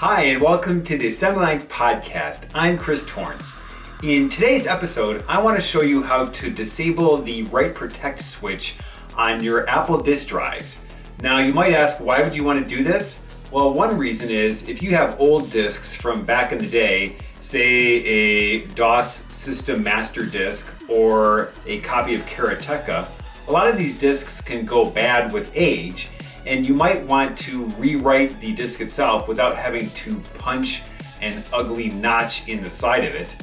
Hi, and welcome to the Assembly Lines podcast. I'm Chris Torrence. In today's episode, I want to show you how to disable the Write Protect switch on your Apple disk drives. Now, you might ask, why would you want to do this? Well, one reason is if you have old disks from back in the day, say a DOS system master disk or a copy of Karateka, a lot of these disks can go bad with age and you might want to rewrite the disk itself without having to punch an ugly notch in the side of it.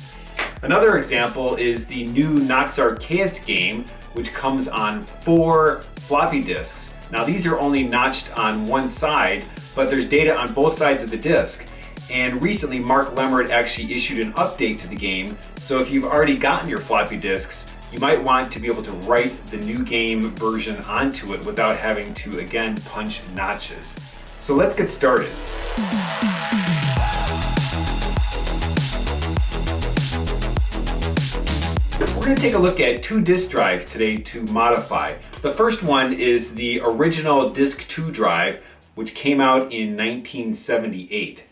Another example is the new Nox Archaist game, which comes on four floppy disks. Now these are only notched on one side, but there's data on both sides of the disk. And recently Mark Lemmert actually issued an update to the game, so if you've already gotten your floppy disks, you might want to be able to write the new game version onto it without having to again punch notches. So let's get started. We're going to take a look at two disk drives today to modify. The first one is the original Disk 2 drive, which came out in 1978.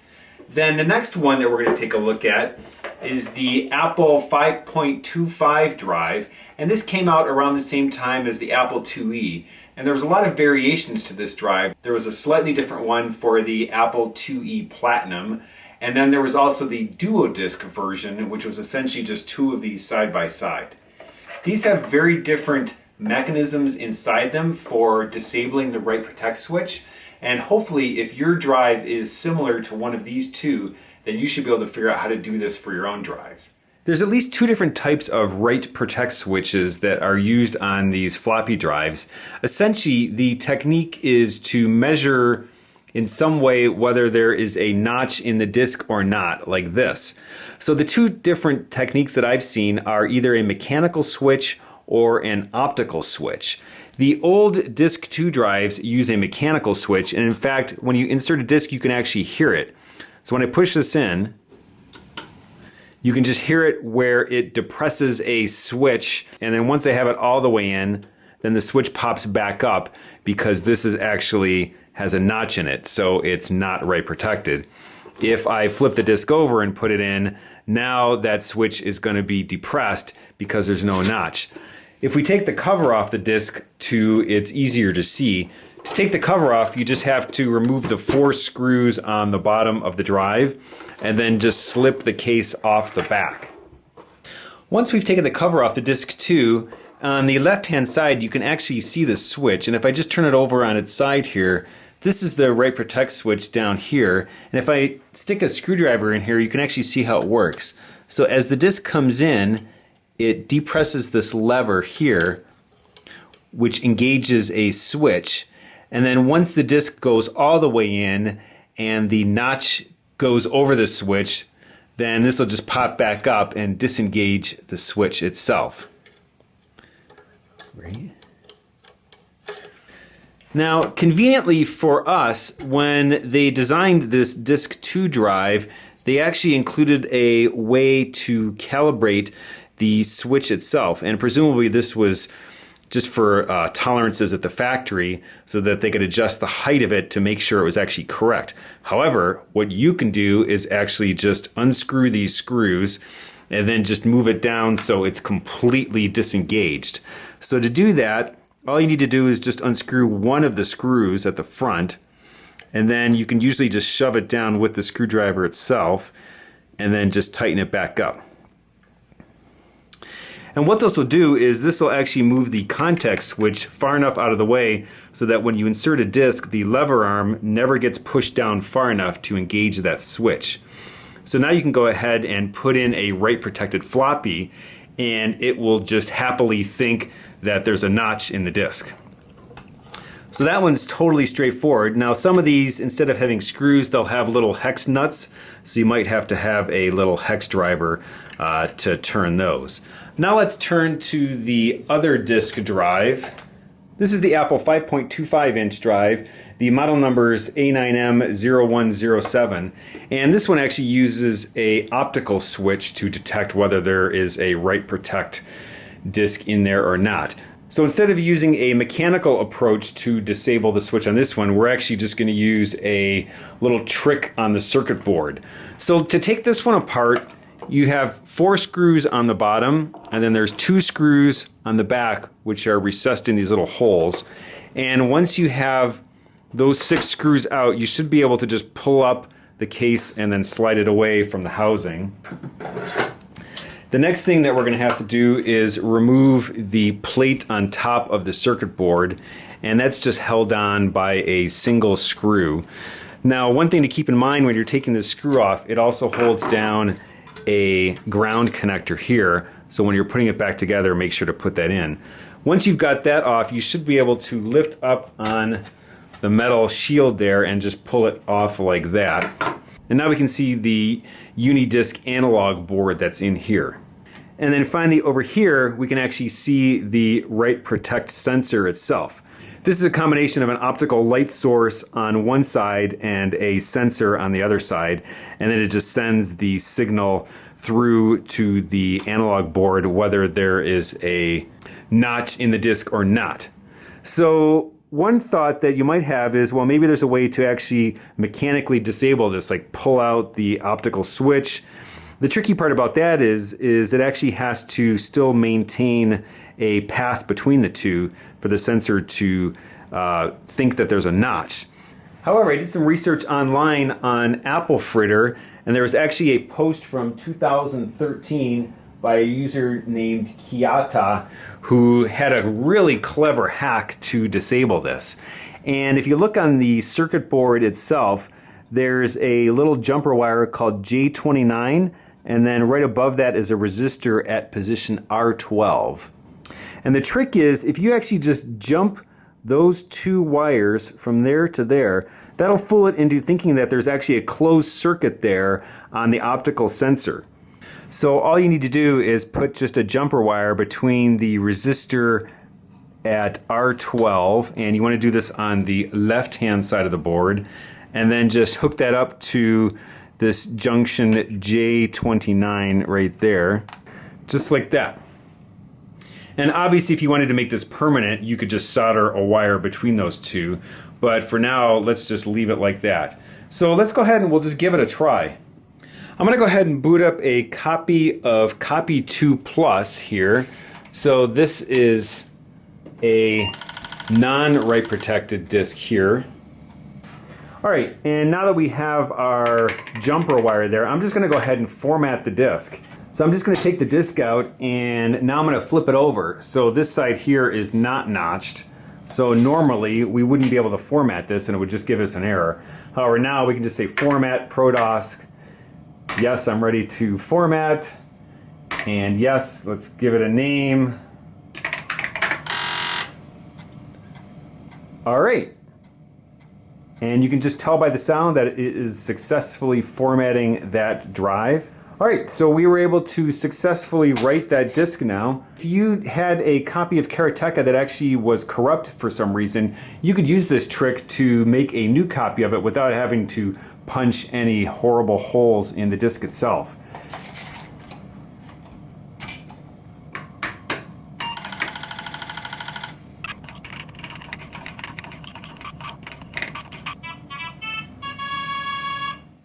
Then the next one that we're going to take a look at is the Apple 5.25 drive, and this came out around the same time as the Apple IIe. And there was a lot of variations to this drive. There was a slightly different one for the Apple IIe Platinum, and then there was also the Duo Disk version, which was essentially just two of these side by side. These have very different mechanisms inside them for disabling the write protect switch. And hopefully if your drive is similar to one of these two, then you should be able to figure out how to do this for your own drives. There's at least two different types of write protect switches that are used on these floppy drives. Essentially, the technique is to measure in some way whether there is a notch in the disk or not, like this. So the two different techniques that I've seen are either a mechanical switch or an optical switch. The old disk 2 drives use a mechanical switch, and in fact, when you insert a disk, you can actually hear it. So when I push this in, you can just hear it where it depresses a switch and then once I have it all the way in, then the switch pops back up because this is actually has a notch in it, so it's not write protected. If I flip the disk over and put it in, now that switch is going to be depressed because there's no notch. If we take the cover off the disk to it's easier to see, to take the cover off, you just have to remove the four screws on the bottom of the drive and then just slip the case off the back. Once we've taken the cover off the disc 2, on the left hand side you can actually see the switch and if I just turn it over on its side here, this is the write protect switch down here and if I stick a screwdriver in here you can actually see how it works. So as the disc comes in, it depresses this lever here which engages a switch and then once the disc goes all the way in and the notch goes over the switch, then this will just pop back up and disengage the switch itself. Right. Now, conveniently for us, when they designed this Disk 2 drive, they actually included a way to calibrate the switch itself. And presumably this was just for uh, tolerances at the factory so that they could adjust the height of it to make sure it was actually correct. However, what you can do is actually just unscrew these screws and then just move it down so it's completely disengaged. So to do that, all you need to do is just unscrew one of the screws at the front and then you can usually just shove it down with the screwdriver itself and then just tighten it back up. And what this will do is this will actually move the contact switch far enough out of the way so that when you insert a disc, the lever arm never gets pushed down far enough to engage that switch. So now you can go ahead and put in a write protected floppy and it will just happily think that there's a notch in the disc. So that one's totally straightforward. Now some of these, instead of having screws, they'll have little hex nuts. So you might have to have a little hex driver uh, to turn those. Now let's turn to the other disk drive. This is the Apple 5.25 inch drive. The model number is A9M0107 and this one actually uses a optical switch to detect whether there is a write protect disk in there or not. So instead of using a mechanical approach to disable the switch on this one, we're actually just going to use a little trick on the circuit board. So to take this one apart, you have four screws on the bottom, and then there's two screws on the back, which are recessed in these little holes. And once you have those six screws out, you should be able to just pull up the case and then slide it away from the housing. The next thing that we're going to have to do is remove the plate on top of the circuit board and that's just held on by a single screw. Now one thing to keep in mind when you're taking this screw off, it also holds down a ground connector here so when you're putting it back together make sure to put that in. Once you've got that off you should be able to lift up on the metal shield there and just pull it off like that. And now we can see the Unidisc analog board that's in here. And then finally over here, we can actually see the Write Protect sensor itself. This is a combination of an optical light source on one side and a sensor on the other side. And then it just sends the signal through to the analog board, whether there is a notch in the disc or not. So one thought that you might have is, well, maybe there's a way to actually mechanically disable this, like pull out the optical switch, the tricky part about that is, is it actually has to still maintain a path between the two for the sensor to uh, think that there's a notch. However, I did some research online on Apple Fritter, and there was actually a post from 2013 by a user named Kiata who had a really clever hack to disable this. And if you look on the circuit board itself, there's a little jumper wire called J29 and then right above that is a resistor at position R12. And the trick is if you actually just jump those two wires from there to there, that'll fool it into thinking that there's actually a closed circuit there on the optical sensor. So all you need to do is put just a jumper wire between the resistor at R12 and you want to do this on the left hand side of the board and then just hook that up to this junction J29 right there, just like that. And obviously if you wanted to make this permanent, you could just solder a wire between those two. But for now, let's just leave it like that. So let's go ahead and we'll just give it a try. I'm gonna go ahead and boot up a copy of Copy 2 Plus here. So this is a non-write protected disk here. All right, and now that we have our jumper wire there, I'm just gonna go ahead and format the disk. So I'm just gonna take the disk out and now I'm gonna flip it over. So this side here is not notched. So normally we wouldn't be able to format this and it would just give us an error. However, now we can just say format ProDOSC. Yes, I'm ready to format. And yes, let's give it a name. All right, and you can just tell by the sound that it is successfully formatting that drive. All right, so we were able to successfully write that disk now. If you had a copy of Karateka that actually was corrupt for some reason, you could use this trick to make a new copy of it without having to punch any horrible holes in the disk itself.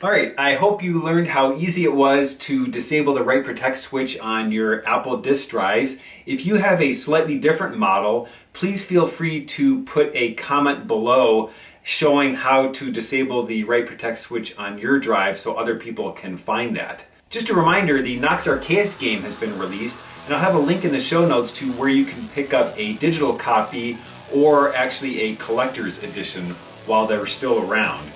Alright, I hope you learned how easy it was to disable the Write Protect switch on your Apple disk drives. If you have a slightly different model, please feel free to put a comment below showing how to disable the Write Protect switch on your drive so other people can find that. Just a reminder, the Nox Archaist game has been released, and I'll have a link in the show notes to where you can pick up a digital copy or actually a collector's edition while they're still around.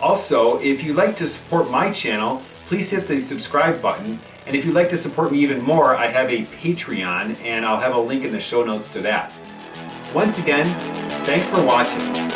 Also, if you'd like to support my channel, please hit the subscribe button. And if you'd like to support me even more, I have a Patreon, and I'll have a link in the show notes to that. Once again, thanks for watching.